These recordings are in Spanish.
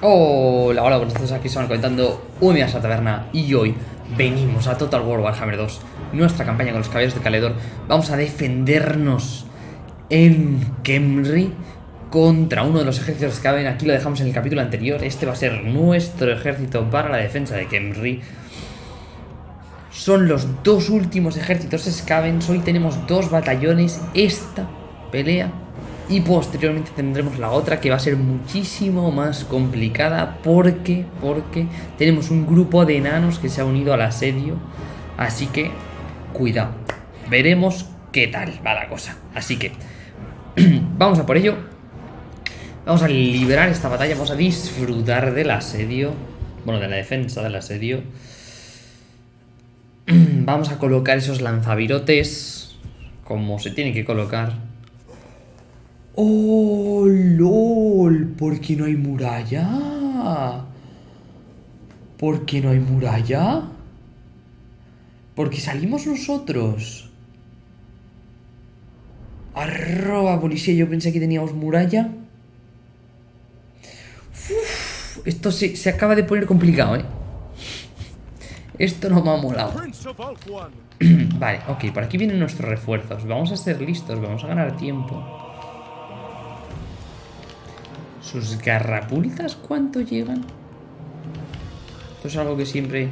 Hola, hola, buenos días, aquí estamos comentando un día a taberna y hoy venimos a Total War Warhammer 2, nuestra campaña con los caballeros de Caledor. Vamos a defendernos en Kemri contra uno de los ejércitos que caben. Aquí lo dejamos en el capítulo anterior. Este va a ser nuestro ejército para la defensa de Kemri. Son los dos últimos ejércitos Scavens. Hoy tenemos dos batallones. Esta pelea y posteriormente tendremos la otra que va a ser muchísimo más complicada porque, porque tenemos un grupo de enanos que se ha unido al asedio. Así que, cuidado. Veremos qué tal va la cosa. Así que, vamos a por ello. Vamos a liberar esta batalla, vamos a disfrutar del asedio. Bueno, de la defensa del asedio. Vamos a colocar esos lanzavirotes como se tiene que colocar. ¡Oh, lol! ¿Por qué no hay muralla? ¿Por qué no hay muralla? Porque salimos nosotros. Arroba policía, yo pensé que teníamos muralla. esto se, se acaba de poner complicado, ¿eh? Esto no me ha molado. vale, ok, por aquí vienen nuestros refuerzos. Vamos a ser listos, vamos a ganar tiempo. ¿Sus garrapultas cuánto llegan? Esto es algo que siempre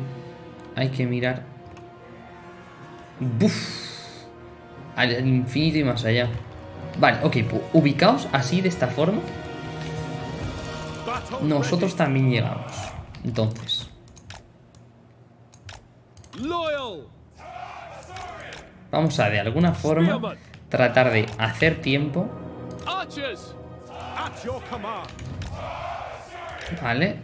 hay que mirar. ¡Buf! Al infinito y más allá. Vale, ok, pues ubicaos así, de esta forma. Nosotros también llegamos. Entonces. Vamos a, de alguna forma, tratar de hacer tiempo. Vale.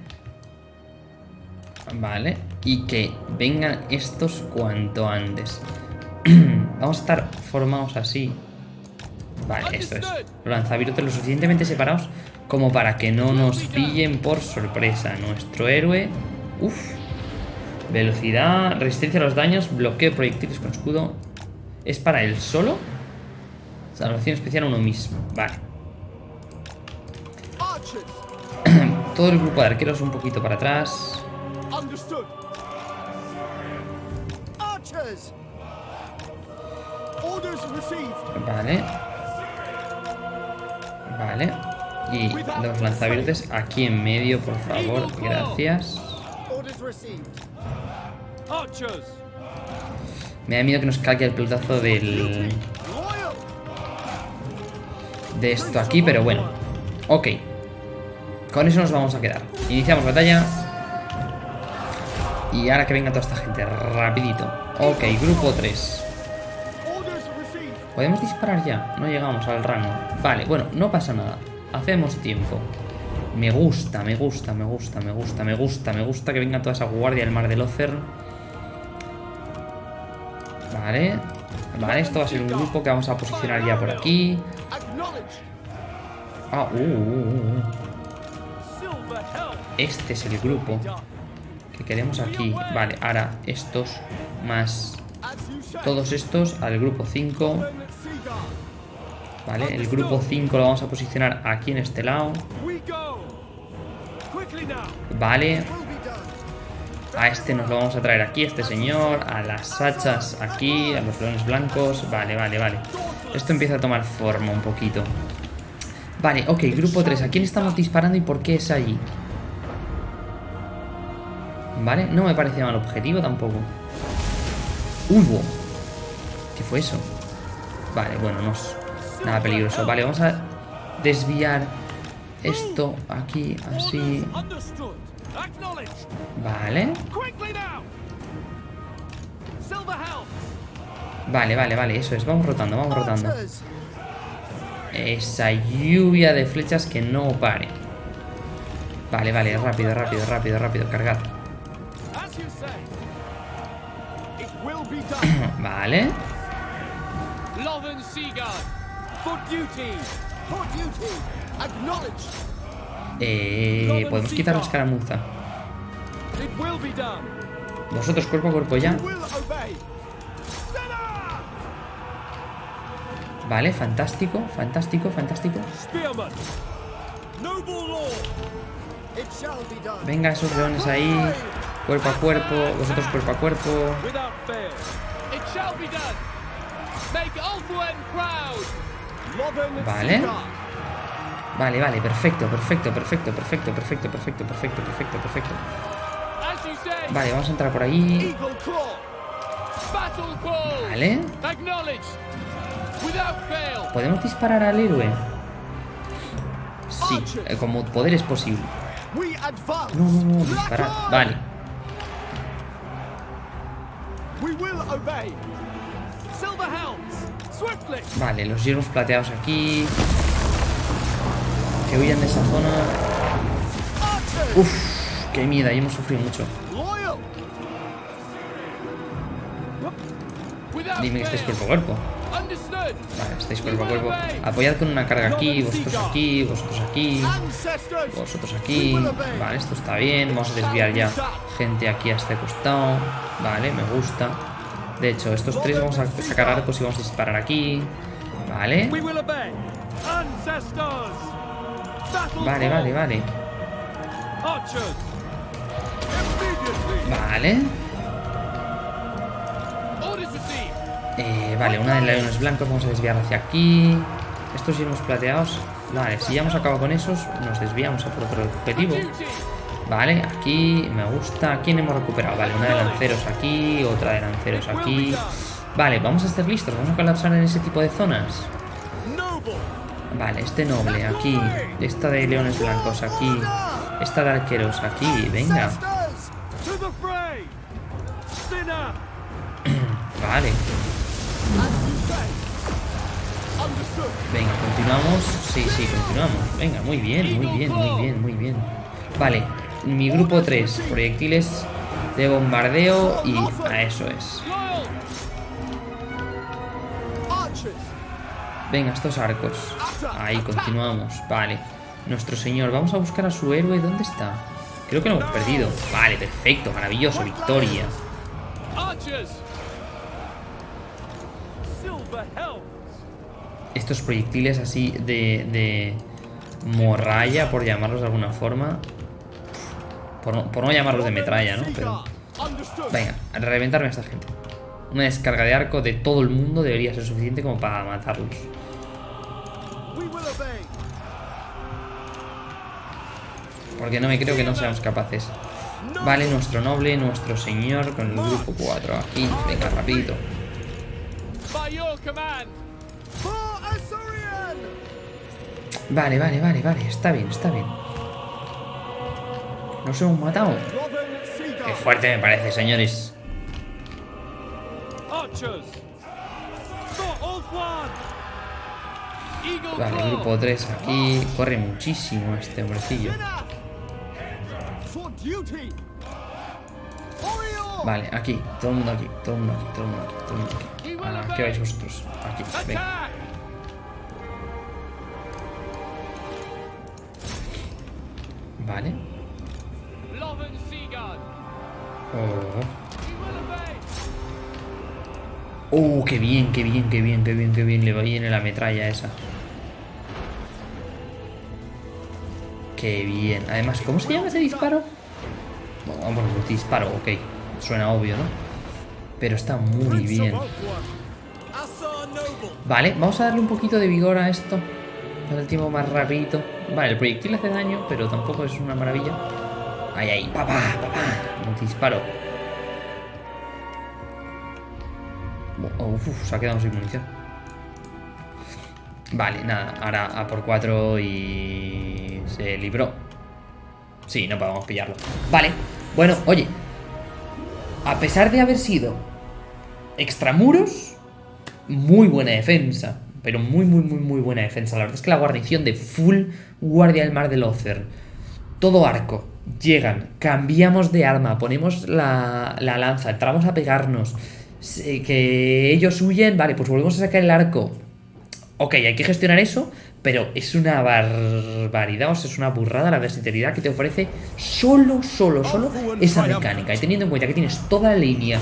Vale. Y que vengan estos cuanto antes. Vamos a estar formados así. Vale, esto es. Los lanzavirotes lo suficientemente separados como para que no nos pillen por sorpresa. Nuestro héroe... Uf. Velocidad, resistencia a los daños, bloqueo proyectiles con escudo. ¿Es para él solo? Salvación especial a uno mismo. Vale. Todo el grupo de arqueros un poquito para atrás. Vale. Vale. Y los lanzavirotes aquí en medio, por favor. Gracias. Me da miedo que nos caiga el pelotazo del... De esto aquí, pero bueno. Ok. Con eso nos vamos a quedar. Iniciamos batalla. Y ahora que venga toda esta gente, rapidito. Ok, grupo 3. ¿Podemos disparar ya? No llegamos al rango. Vale, bueno, no pasa nada. Hacemos tiempo. Me gusta, me gusta, me gusta, me gusta, me gusta, me gusta que venga toda esa guardia del mar del Ocer. Vale. Vale, esto va a ser un grupo que vamos a posicionar ya por aquí. Ah, uh, uh, uh. Este es el grupo que queremos aquí. Vale, ahora estos más todos estos al grupo 5. Vale, el grupo 5 lo vamos a posicionar aquí en este lado. Vale. A este nos lo vamos a traer aquí, este señor. A las hachas aquí, a los leones blancos. Vale, vale, vale. Esto empieza a tomar forma un poquito. Vale, ok, grupo 3. ¿A quién estamos disparando y por qué es allí? Vale, no me parece mal objetivo tampoco. ¡Uy! ¿Qué fue eso? Vale, bueno, no es nada peligroso. Vale, vamos a desviar esto aquí, así. Vale. Vale, vale, vale, eso es. Vamos rotando, vamos rotando. Esa lluvia de flechas que no pare. Vale, vale, rápido, rápido, rápido, rápido, cargad. vale. Eh, podemos quitar la escaramuza. Vosotros cuerpo a cuerpo ya. Vale, fantástico, fantástico, fantástico. Venga, esos leones ahí. Cuerpo a cuerpo, vosotros cuerpo a cuerpo. Vale. Vale, vale, perfecto, perfecto, perfecto, perfecto, perfecto, perfecto, perfecto, perfecto, perfecto. Vale, vamos a entrar por ahí. Vale. ¿Podemos disparar al héroe? Sí, eh, como poder es posible. No, no, no, disparar. Vale. Vale, los hierros plateados aquí. Que huyan de esa zona. Uf, qué miedo, ahí hemos sufrido mucho. Dime que estáis cuerpo a cuerpo. Vale, estáis cuerpo a cuerpo. Apoyad con una carga aquí, vosotros aquí, vosotros aquí, vosotros aquí. Vale, esto está bien. Vamos a desviar ya gente aquí a este costado. Vale, me gusta. De hecho, estos tres vamos a sacar arcos y vamos a disparar aquí. Vale. Vale, vale, vale. Vale. Eh, vale, una de leones blancos vamos a desviar hacia aquí. Estos hemos plateados. Vale, si ya hemos acabado con esos, nos desviamos a por otro objetivo. Vale, aquí me gusta. ¿Quién hemos recuperado? Vale, una de lanceros aquí, otra de lanceros aquí. Vale, vamos a estar listos. Vamos a colapsar en ese tipo de zonas. Vale, este noble aquí. Esta de leones blancos aquí. Esta de arqueros aquí. Venga. vale. Venga, continuamos. Sí, sí, continuamos. Venga, muy bien, muy bien, muy bien, muy bien. Vale, mi grupo 3. Proyectiles de bombardeo y a eso es. Venga, estos arcos. Ahí, continuamos. Vale. Nuestro señor. Vamos a buscar a su héroe. ¿Dónde está? Creo que lo hemos perdido. Vale, perfecto. Maravilloso. Victoria. Estos proyectiles así de, de morralla, por llamarlos de alguna forma. Por no, por no llamarlos de metralla, ¿no? Pero... Venga, reventarme a esta gente. Una descarga de arco de todo el mundo debería ser suficiente como para matarlos. Porque no me creo que no seamos capaces. Vale, nuestro noble, nuestro señor con el grupo 4 aquí. Venga, rapidito. Vale, vale, vale, vale. Está bien, está bien. ¿Nos hemos matado? Qué fuerte me parece, señores. Vale, grupo 3 aquí. Corre muchísimo este hombrecillo. Vale, aquí, todo el mundo aquí, todo el mundo aquí, todo el mundo aquí, todo el mundo aquí. ¿Qué vais vosotros? Aquí, venga. Vale. Oh. Oh, qué bien, qué bien, qué bien, qué bien, qué bien. Le viene la metralla esa. Qué bien. Además, ¿cómo se llama ese disparo? Bueno, pues disparo, ok. Suena obvio, ¿no? Pero está muy bien. Vale, vamos a darle un poquito de vigor a esto. Para el tiempo más rapidito. Vale, el proyectil hace daño, pero tampoco es una maravilla. Ahí, ahí, papá, papá. Disparo. Uf, se ha quedado sin munición. Vale, nada, ahora a por 4 y se libró. Sí, no podemos pillarlo. Vale, bueno, oye. A pesar de haber sido extramuros, muy buena defensa. Pero muy, muy, muy, muy buena defensa. La verdad es que la guarnición de full guardia del mar del Ocer. Todo arco. Llegan, cambiamos de arma, ponemos la, la lanza, entramos a pegarnos que ellos huyen, vale, pues volvemos a sacar el arco. Ok, hay que gestionar eso, pero es una barbaridad, o sea, es una burrada la versatilidad que te ofrece solo, solo, solo esa mecánica. Y teniendo en cuenta que tienes toda la línea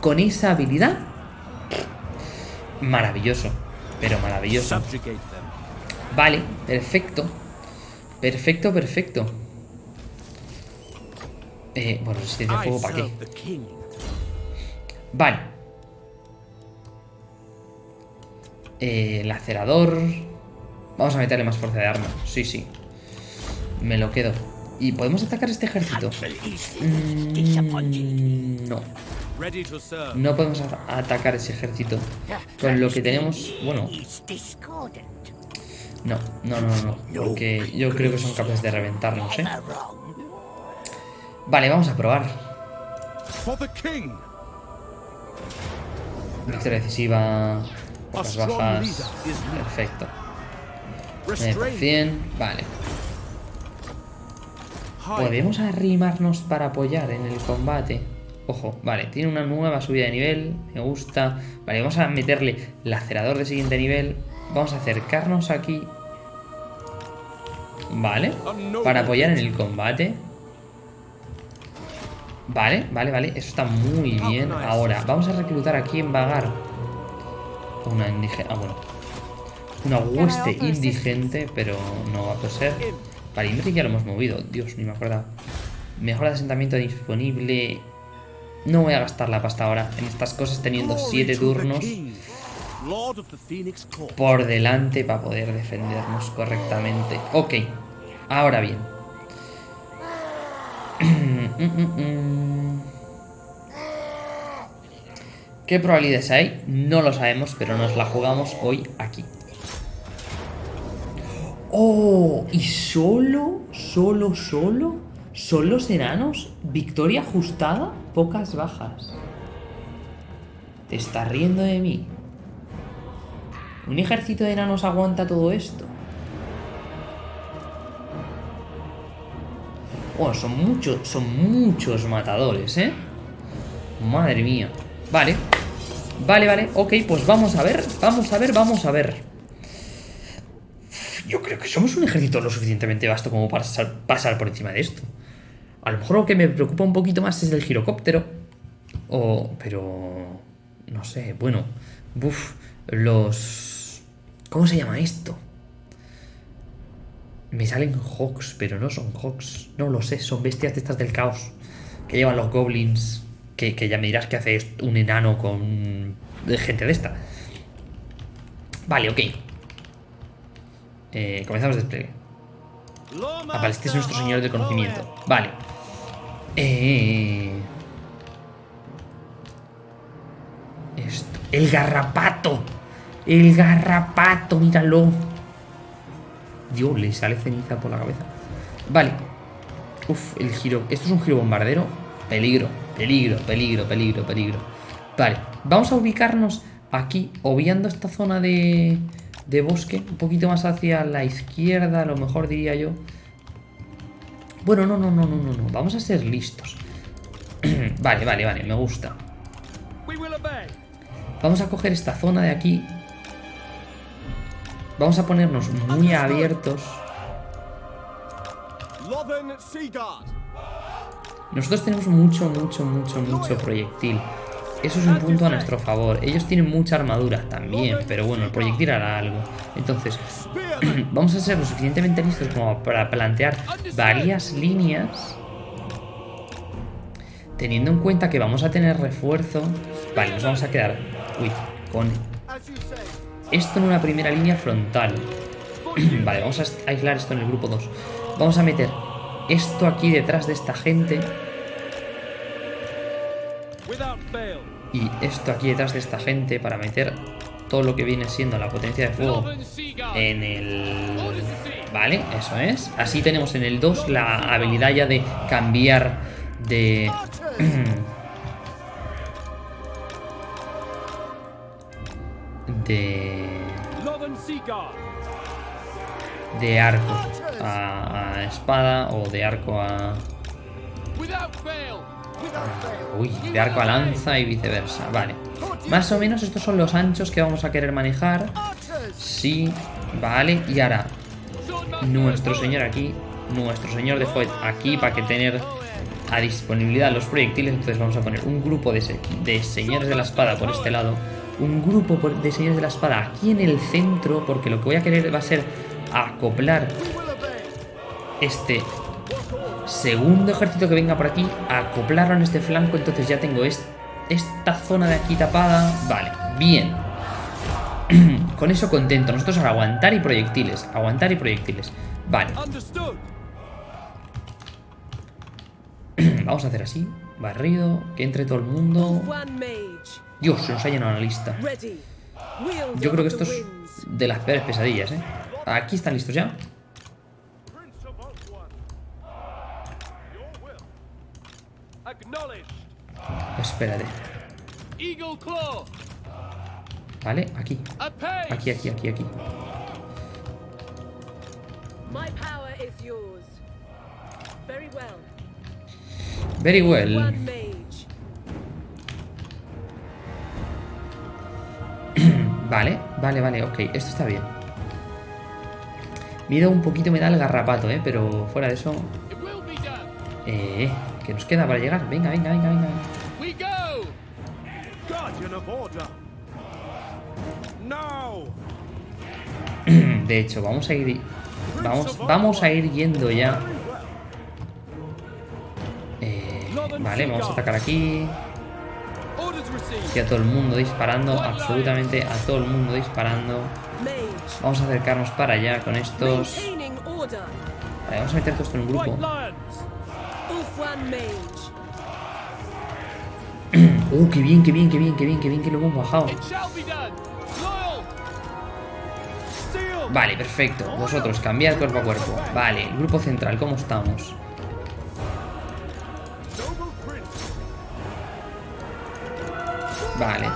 con esa habilidad, maravilloso, pero maravilloso. Vale, perfecto. Perfecto, perfecto. Eh, bueno, resistencia de fuego, ¿para qué? Vale. Eh, lacerador. Vamos a meterle más fuerza de arma. Sí, sí. Me lo quedo. ¿Y podemos atacar este ejército? Mm, no. No podemos atacar ese ejército. Con lo que tenemos... Bueno. No, no, no, no. Porque yo creo que son capaces de reventarnos, ¿eh? Vale, vamos a probar. Victoria decisiva. Pocas bajas. Perfecto. 100. Vale. Podemos arrimarnos para apoyar en el combate. Ojo, vale, tiene una nueva subida de nivel. Me gusta. Vale, vamos a meterle lacerador de siguiente nivel. Vamos a acercarnos aquí. Vale. Para apoyar en el combate. Vale, vale, vale. Eso está muy bien. Ahora, vamos a reclutar aquí en Vagar. Una indígena. Ah, bueno. Una hueste indigente, pero no va a ser. Vale, ya lo hemos movido. Dios, ni me acuerdo. Mejora de asentamiento disponible. No voy a gastar la pasta ahora en estas cosas teniendo 7 turnos por delante para poder defendernos correctamente. Ok, ahora bien. ¿Qué probabilidades hay? No lo sabemos, pero nos la jugamos hoy aquí. ¡Oh! ¿Y solo, solo, solo? ¿Son los enanos? ¿Victoria ajustada? Pocas bajas. ¿Te estás riendo de mí? ¿Un ejército de enanos aguanta todo esto? Oh, son muchos, son muchos matadores, ¿eh? Madre mía. Vale. Vale, vale. Ok, pues vamos a ver, vamos a ver, vamos a ver. Yo creo que somos un ejército lo suficientemente vasto como para pasar por encima de esto. A lo mejor lo que me preocupa un poquito más es el girocóptero. O... pero... No sé, bueno. Buf, los... ¿Cómo se llama esto? Me salen Hawks, pero no son Hawks. No lo sé, son bestias de estas del caos. Que llevan los goblins. Que, ya me dirás que hace un enano con gente de esta. Vale, ok. Eh, comenzamos despliegue. Ah, vale, este es nuestro señor de conocimiento. Vale. Eh... Esto. El garrapato. El garrapato, míralo. Dios, le sale ceniza por la cabeza. Vale. Uf, el giro. Esto es un giro bombardero. Peligro, peligro, peligro, peligro, peligro. Vale, vamos a ubicarnos aquí, obviando esta zona de, de bosque. Un poquito más hacia la izquierda, a lo mejor diría yo. Bueno, no, no, no, no, no, no. Vamos a ser listos. vale, vale, vale, me gusta. Vamos a coger esta zona de aquí. Vamos a ponernos muy abiertos. Nosotros tenemos mucho, mucho, mucho, mucho proyectil. Eso es un punto a nuestro favor. Ellos tienen mucha armadura también, pero bueno, el proyectil hará algo. Entonces, vamos a ser lo suficientemente listos como para plantear varias líneas. Teniendo en cuenta que vamos a tener refuerzo. Vale, nos vamos a quedar... Uy, con... Esto en una primera línea frontal. vale, vamos a aislar esto en el grupo 2. Vamos a meter esto aquí detrás de esta gente. Y esto aquí detrás de esta gente para meter todo lo que viene siendo la potencia de fuego en el... Vale, eso es. Así tenemos en el 2 la habilidad ya de cambiar de... de... De arco a espada o de arco a... Uy, de arco a lanza y viceversa. Vale. Más o menos estos son los anchos que vamos a querer manejar. Sí, vale. Y ahora, nuestro señor aquí, nuestro señor de Foyt aquí para que tener a disponibilidad los proyectiles. Entonces vamos a poner un grupo de, de señores de la espada por este lado. Un grupo de señores de la espada aquí en el centro. Porque lo que voy a querer va a ser acoplar este Segundo ejército que venga por aquí, acoplarlo en este flanco, entonces ya tengo esta zona de aquí tapada. Vale, bien. Con eso contento. Nosotros ahora aguantar y proyectiles. Aguantar y proyectiles. Vale. Vamos a hacer así. Barrido. Que entre todo el mundo. Dios, se nos ha llenado la lista. Yo creo que esto es de las peores pesadillas, ¿eh? Aquí están listos ya. Espérate. Vale, aquí. Aquí, aquí, aquí, aquí. Very well. vale, vale, vale, ok. Esto está bien. Miedo un poquito me da el garrapato, ¿eh? Pero fuera de eso... Eh, que nos queda para llegar. Venga, venga, venga, venga. De hecho, vamos a ir... Vamos, vamos a ir yendo ya. Eh, vale, vamos a atacar aquí. Y a todo el mundo disparando. Absolutamente a todo el mundo disparando. Vamos a acercarnos para allá con estos. Vale, vamos a meter todo esto en un grupo. Uh, qué bien, qué bien, qué bien, qué bien, qué bien que lo hemos bajado. Vale, perfecto. Vosotros, cambiad cuerpo a cuerpo. Vale, el grupo central, ¿cómo estamos? Vale.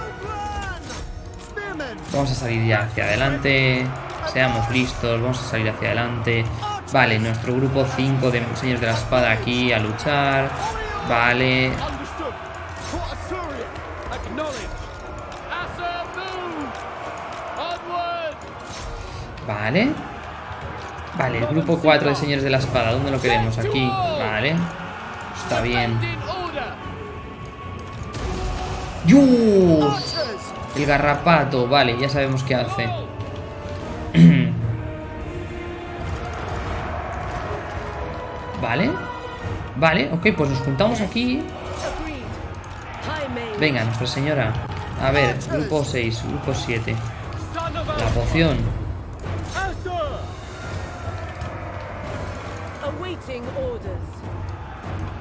Vamos a salir ya hacia adelante. Seamos listos, vamos a salir hacia adelante. Vale, nuestro grupo 5 de señores de la espada aquí a luchar. Vale. Vale. Vale, el grupo 4 de señores de la espada. ¿Dónde lo queremos? Aquí. Vale. Está bien. ¡Dios! El garrapato. Vale, ya sabemos qué hace. vale. Vale, ok, pues nos juntamos aquí. Venga, Nuestra Señora. A ver, grupo 6, grupo 7. La poción.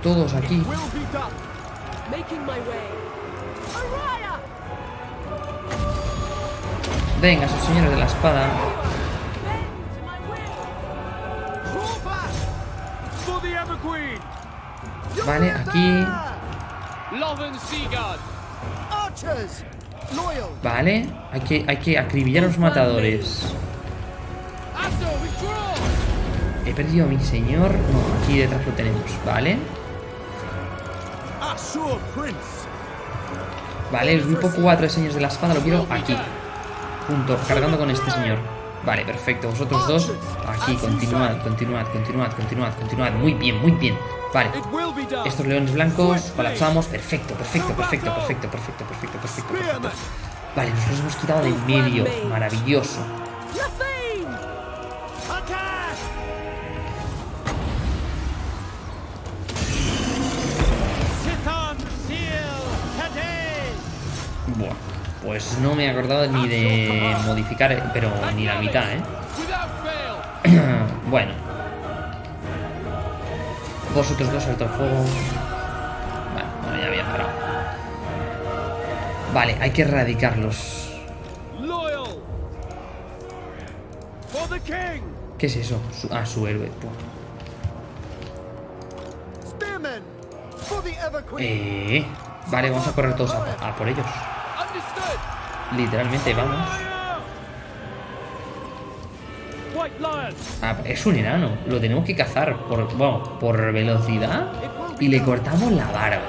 Todos aquí. Venga, sus señores de la espada. Vale, aquí. Vale, hay que, hay que acribillar a los matadores. He perdido a mi señor. No, aquí detrás lo tenemos, ¿vale? Vale, el grupo 4 de señores de la espada lo quiero aquí. Junto, cargando con este señor. Vale, perfecto. Vosotros dos, aquí, continuad, continuad, continuad, continuad, continuad. Muy bien, muy bien. Vale. Estos leones blancos, colapsamos. Perfecto, perfecto, perfecto, perfecto, perfecto, perfecto, perfecto, perfecto. Vale, nos hemos quitado del medio. Maravilloso. Pues no me he acordado ni de modificar, pero ni la mitad, ¿eh? bueno. Vosotros dos alto fuego. Vale, bueno, ya había parado. Vale, hay que erradicarlos. ¿Qué es eso? ah, su héroe. Eh, vale, vamos a correr todos a por ellos. Literalmente, vamos. Ah, es un enano. Lo tenemos que cazar por, bueno, por velocidad y le cortamos la barba.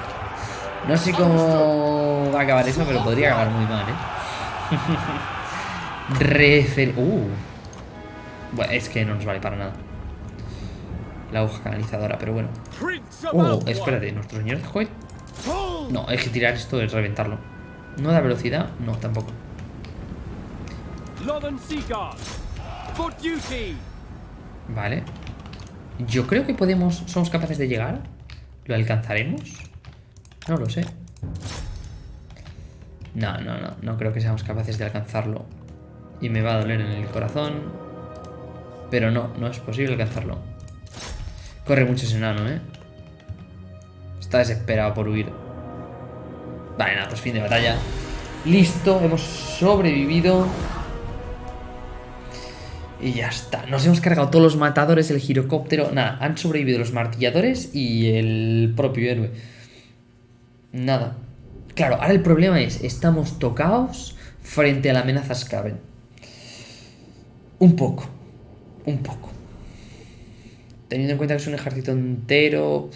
No sé cómo va a acabar eso, pero podría acabar muy mal, ¿eh? Refer... Uh. Bueno, es que no nos vale para nada. La hoja canalizadora, pero bueno. Oh, espérate, ¿nuestro señor de No, hay que tirar esto y reventarlo. ¿No da velocidad? No, tampoco. Vale. Yo creo que podemos... ¿Somos capaces de llegar? ¿Lo alcanzaremos? No lo sé. No, no, no. No creo que seamos capaces de alcanzarlo. Y me va a doler en el corazón. Pero no, no es posible alcanzarlo. Corre mucho ese enano, ¿eh? Está desesperado por huir. Vale, nada, pues fin de batalla. Listo, hemos sobrevivido. Y ya está. Nos hemos cargado todos los matadores, el girocóptero. Nada, han sobrevivido los martilladores y el propio héroe. Nada. Claro, ahora el problema es, estamos tocados frente a la amenaza Skaven. Un poco. Un poco. Teniendo en cuenta que es un ejército entero...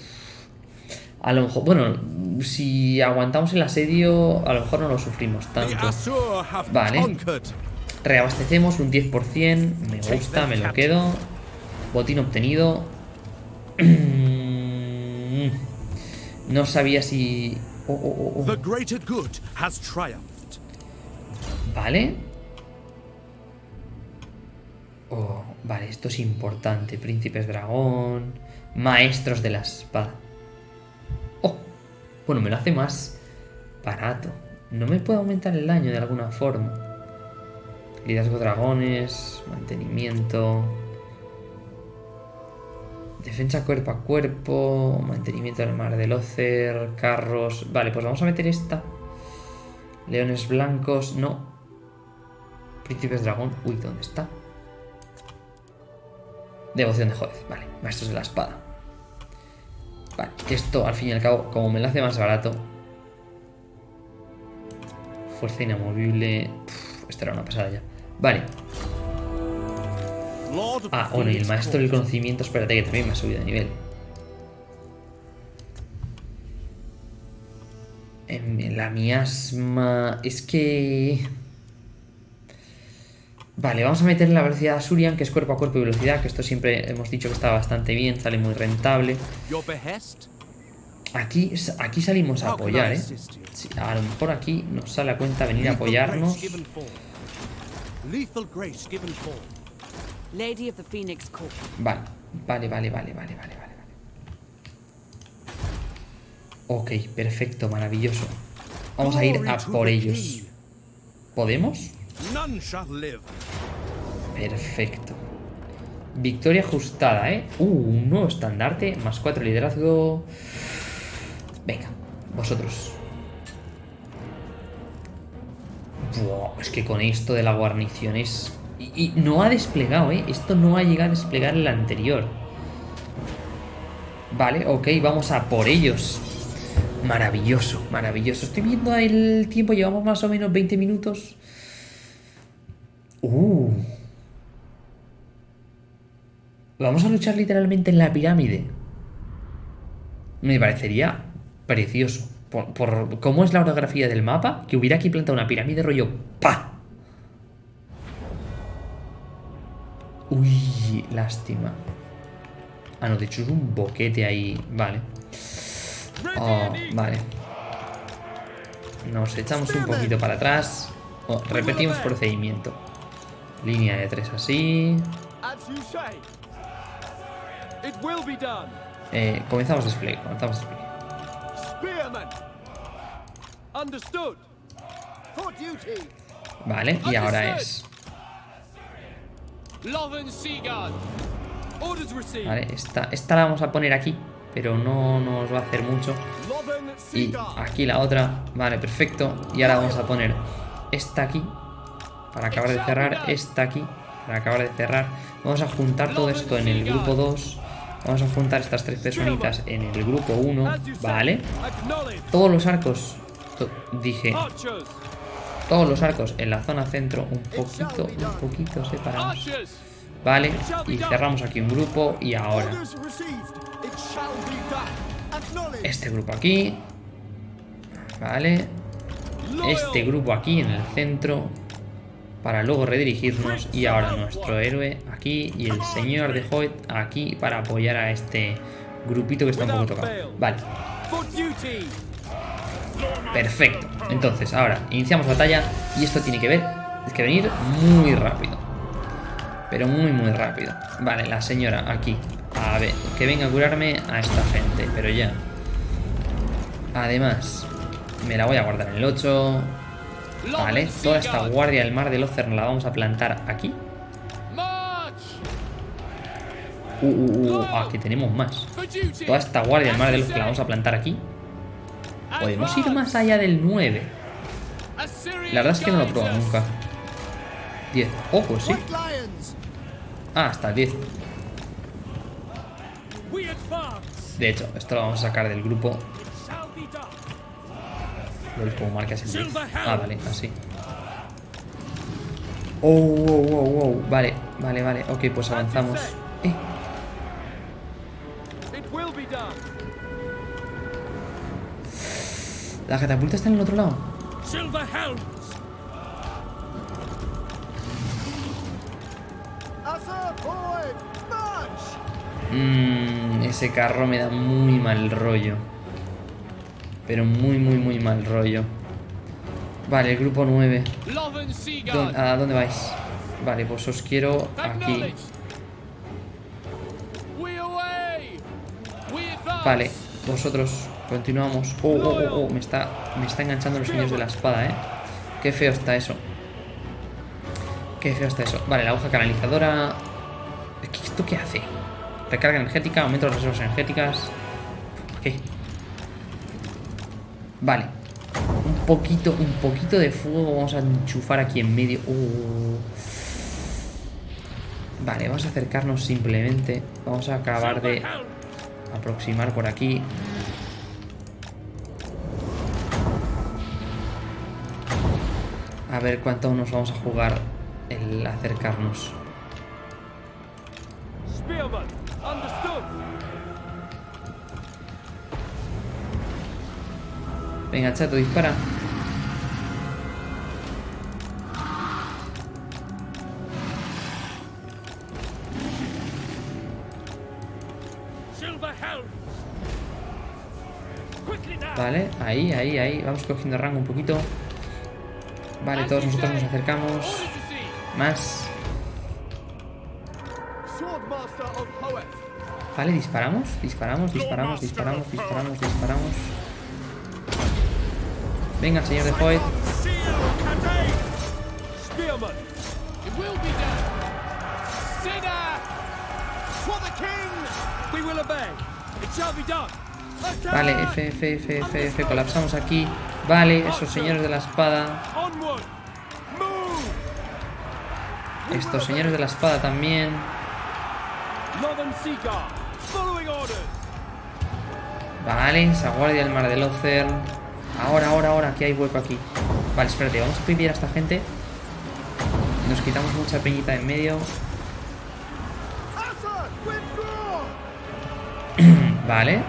A lo mejor, bueno, si aguantamos el asedio, a lo mejor no lo sufrimos tanto. Vale. Reabastecemos un 10%, me gusta, me lo quedo. Botín obtenido. No sabía si... Oh, oh, oh, vale. Oh, vale, esto es importante. Príncipes dragón. Maestros de la espada. Bueno, me lo hace más barato. No me puedo aumentar el daño de alguna forma. Liderazgo dragones, mantenimiento. Defensa cuerpo a cuerpo, mantenimiento del mar del Ocer, carros... Vale, pues vamos a meter esta. Leones blancos, no. Príncipes dragón, uy, ¿dónde está? Devoción de juez, vale, maestros de la espada. Esto al fin y al cabo, como me lo hace más barato. Fuerza inamovible... Uf, era una pasada ya. Vale. Ah, bueno, y el maestro del conocimiento, espérate que también me ha subido de nivel. En la miasma... Es que... Vale, vamos a meter la velocidad de Asurian, que es cuerpo a cuerpo y velocidad, que esto siempre hemos dicho que está bastante bien, sale muy rentable. Aquí, aquí salimos a apoyar, ¿eh? a lo mejor aquí nos sale a cuenta venir a apoyarnos. Vale, vale, vale, vale, vale, vale, vale. Ok, perfecto, maravilloso. Vamos a ir a por ellos. ¿Podemos? Perfecto. Victoria ajustada, ¿eh? Uh, un nuevo estandarte, más cuatro liderazgo. Venga, vosotros. es que con esto de la guarnición es... Y, no ha desplegado, ¿eh? Esto no ha llegado a desplegar el anterior. Vale, ok, vamos a por ellos. Maravilloso, maravilloso. Estoy viendo el tiempo, llevamos más o menos 20 minutos. Uh. Vamos a luchar literalmente en la pirámide. Me parecería precioso por, cómo es la orografía del mapa, que hubiera aquí plantado una pirámide rollo ¡pa! Uy, lástima. Ah, no, de hecho es un boquete ahí. Vale. Oh, vale. Nos echamos un poquito para atrás. Oh, repetimos procedimiento. Línea de tres así. Eh, comenzamos despliegue. Comenzamos despliegue. Vale, y ahora es... Vale, esta, esta la vamos a poner aquí, pero no nos va a hacer mucho. Y aquí la otra. Vale, perfecto. Y ahora vamos a poner esta aquí, para acabar de cerrar, esta aquí, para acabar de cerrar. Vamos a juntar todo esto en el grupo 2 Vamos a juntar estas tres personitas en el grupo 1, ¿vale? Todos los arcos, dije, todos los arcos en la zona centro, un poquito, un poquito separados. Vale, y cerramos aquí un grupo y ahora este grupo aquí, vale, este grupo aquí en el centro para luego redirigirnos y ahora nuestro héroe aquí y el señor de Hoyt aquí para apoyar a este grupito que está un poco tocado. Vale. Perfecto. Entonces, ahora iniciamos batalla y esto tiene que ver, es que venir muy rápido. Pero muy, muy rápido. Vale, la señora aquí A ver, que venga a curarme a esta gente, pero ya. Además, me la voy a guardar en el 8. Vale, toda esta guardia del mar del Ocer la vamos a plantar aquí. Uh, uh, uh, aquí tenemos más. Toda esta guardia del mar del Ocer la vamos a plantar aquí. Podemos ir más allá del 9. La verdad es que no lo he probado nunca. 10. Oh, pues sí. Ah, hasta 10. De hecho, esto lo vamos a sacar del grupo. ¿Veis cómo marcas el 10? Ah, vale, así. Oh, wow, wow, wow. Vale, vale, vale. Ok, pues avanzamos. Eh. La catapulta está en el otro lado. Mmm, ese carro me da muy mal rollo. Pero muy, muy, muy mal rollo. Vale, el grupo 9. ¿A dónde vais? Vale, pues os quiero aquí. Vale, vosotros continuamos. Oh, oh, oh, oh, me está, me está enganchando los señores de la espada, ¿eh? Qué feo está eso. Qué feo está eso. Vale, la hoja canalizadora. ¿Esto qué hace? Recarga energética, aumento de las reservas energéticas. ¿Qué? Vale. Un poquito, un poquito de fuego vamos a enchufar aquí en medio. Uh. Vale, vamos a acercarnos simplemente. Vamos a acabar de aproximar por aquí. A ver cuánto nos vamos a jugar el acercarnos. Venga, chato, dispara. Vale, ahí, ahí, ahí. Vamos cogiendo rango un poquito. Vale, todos nosotros nos acercamos. Más. Vale, disparamos, disparamos, disparamos, disparamos, disparamos, disparamos. Venga, señor de Hoyt. Vale, F, F, F, F, F, colapsamos aquí. Vale, esos señores de la espada. Estos señores de la espada también. Vale, esa guardia del mar del Ocer. Ahora, ahora, ahora, que hay hueco aquí. Vale, espérate, vamos a pedir a esta gente. Nos quitamos mucha peñita en medio. vale.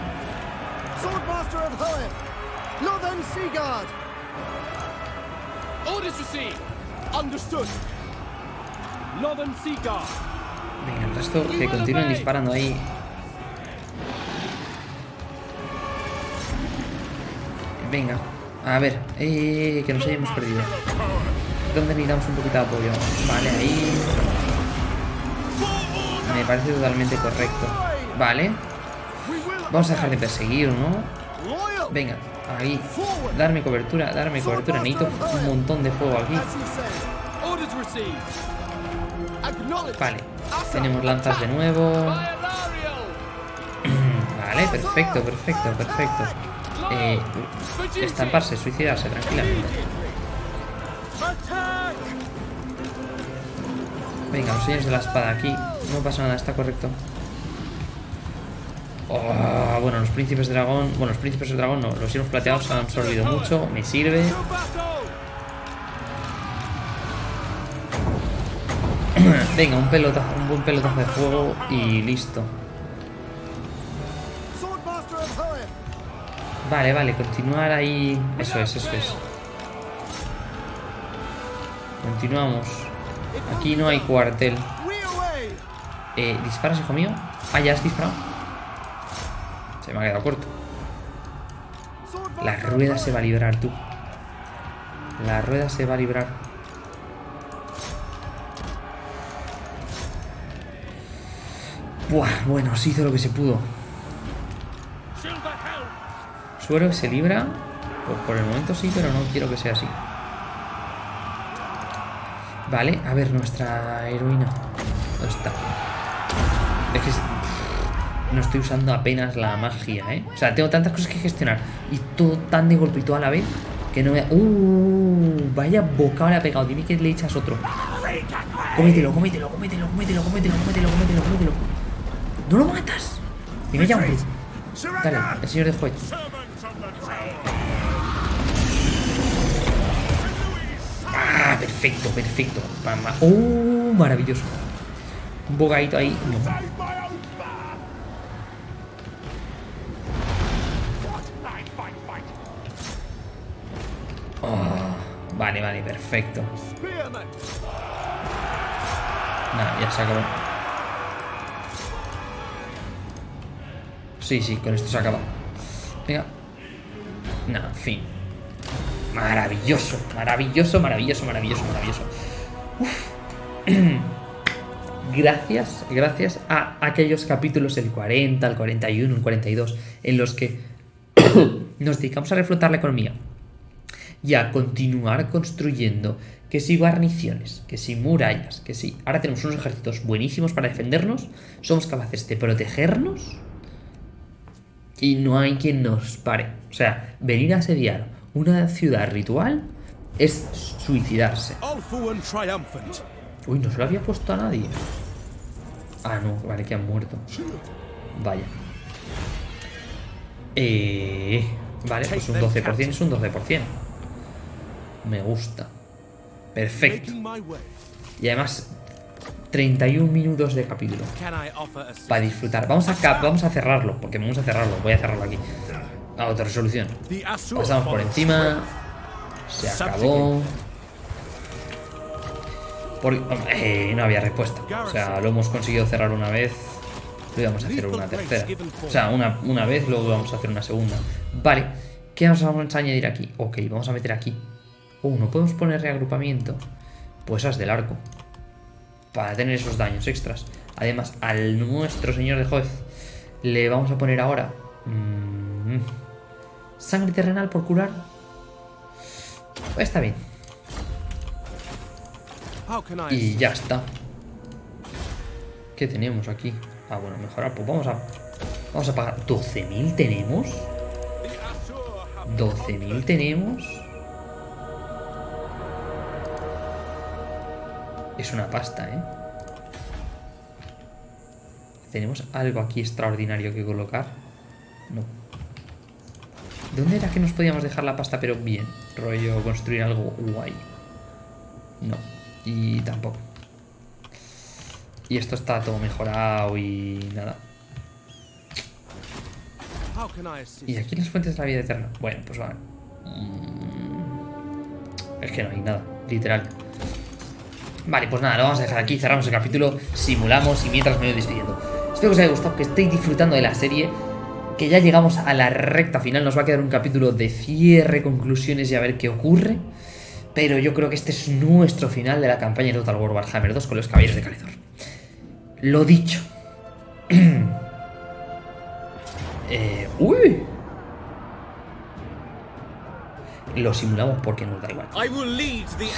Venga, el resto que continúen disparando ahí. Venga, a ver, eh, que nos hayamos perdido. ¿Dónde necesitamos un poquito de apoyo? Vale, ahí. Me parece totalmente correcto. Vale. Vamos a dejar de perseguir, ¿no? Venga, ahí. Darme cobertura, darme cobertura. Necesito un montón de fuego aquí. Vale. Tenemos lanzas de nuevo. Vale, perfecto, perfecto, perfecto eh, estamparse, suicidarse tranquilamente. Venga, los señores de la espada aquí. No pasa nada, está correcto. Oh, bueno, los príncipes de dragón... Bueno, los príncipes de dragón no. Los hielos plateados han absorbido mucho. Me sirve. Venga, un pelotazo, un buen pelotazo de fuego y listo. Vale, vale, continuar ahí... Eso es, eso es. Continuamos. Aquí no hay cuartel. Eh, ¿Disparas, hijo mío? Ah, ya has disparado. Se me ha quedado corto. La rueda se va a librar, tú. La rueda se va a librar. Buah, bueno, se hizo lo que se pudo. Suero que se libra. Pues por el momento sí, pero no quiero que sea así. Vale, a ver, nuestra heroína. ¿Dónde está? Es que no estoy usando apenas la magia, ¿eh? O sea, tengo tantas cosas que gestionar y todo tan de golpe y todo a la vez que no me... ¡Uh! Vaya boca le ha pegado. Dime que le echas otro. Cómetelo, cómetelo, cómetelo, cómetelo, cómetelo, cómetelo, cómetelo, cómetelo. ¡No lo matas! Dime ya, hombre. Dale, el señor de juez. Ah, perfecto, perfecto. ¡Oh! Maravilloso. Un bogadito ahí. No. Vale, vale, perfecto. Nada, ya se acabó. Sí, sí, con esto se acaba. Venga. Nada, fin. Maravilloso, maravilloso, maravilloso, maravilloso, maravilloso. gracias, gracias a aquellos capítulos, el 40, el 41, el 42, en los que nos dedicamos a reflotar la economía y a continuar construyendo que si guarniciones, que si murallas, que si ahora tenemos unos ejércitos buenísimos para defendernos, somos capaces de protegernos y no hay quien nos pare. O sea, venir a asediar una ciudad ritual es suicidarse. Uy, no se lo había puesto a nadie. Ah, no, vale, que han muerto. Vaya. Eh, vale, pues un 12% es un 12%. Me gusta. Perfecto. Y además, 31 minutos de capítulo. Para disfrutar. Vamos a, vamos a cerrarlo, porque vamos a cerrarlo. Voy a cerrarlo aquí. A otra resolución. Pasamos por encima. Se acabó. Eh, no había respuesta. O sea, lo hemos conseguido cerrar una vez. Lo íbamos a hacer una tercera. O sea, una, una vez, luego vamos a hacer una segunda. Vale. ¿Qué nos vamos a añadir aquí? Ok, vamos a meter aquí Uh, ¿no podemos poner reagrupamiento? Pues as del arco. Para tener esos daños extras. Además, al nuestro señor de juez le vamos a poner ahora... Mm, sangre terrenal por curar. Está bien. Y ya está. ¿Qué tenemos aquí? Ah, bueno, mejorar. Pues vamos a... Vamos a pagar... ¿12.000 tenemos? ¿12.000 tenemos? Es una pasta, ¿eh? ¿Tenemos algo aquí extraordinario que colocar? No. ¿Dónde era que nos podíamos dejar la pasta pero bien? Rollo construir algo guay. No. Y tampoco. Y esto está todo mejorado y nada. ¿Y aquí las fuentes de la vida eterna? Bueno, pues vale. Mm. Es que no hay nada, literal. Vale, pues nada, lo vamos a dejar aquí, cerramos el capítulo, simulamos y mientras me voy despidiendo. Espero que os haya gustado, que estéis disfrutando de la serie, que ya llegamos a la recta final, nos va a quedar un capítulo de cierre, conclusiones y a ver qué ocurre. Pero yo creo que este es nuestro final de la campaña de Total War Warhammer 2 con los caballeros de Calidor. Lo dicho. eh, ¡Uy! Lo simulamos porque nos da igual.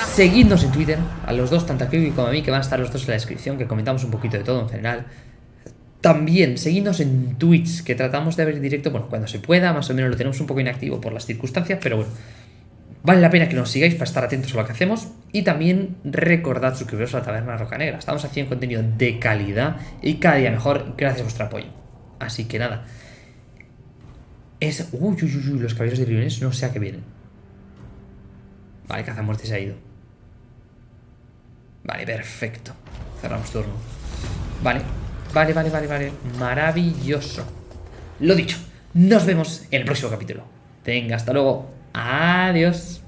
Seguidnos en Twitter, a los dos, tanto a Kiwi como a mí, que van a estar los dos en la descripción, que comentamos un poquito de todo en general. También, seguidnos en Twitch, que tratamos de ver directo, bueno, cuando se pueda, más o menos lo tenemos un poco inactivo por las circunstancias, pero bueno, vale la pena que nos sigáis para estar atentos a lo que hacemos. Y también recordad suscribiros a la Taberna Roca Negra. Estamos haciendo contenido de calidad y cada día mejor gracias a vuestro apoyo. Así que nada. Es... Uy, uy, uy, uy los caballeros de Briones no sé a qué vienen. Vale, muerte se ha ido. Vale, perfecto. Cerramos turno. Vale, vale, vale, vale, vale. Maravilloso. Lo dicho, nos vemos en el próximo capítulo. Venga, hasta luego. Adiós.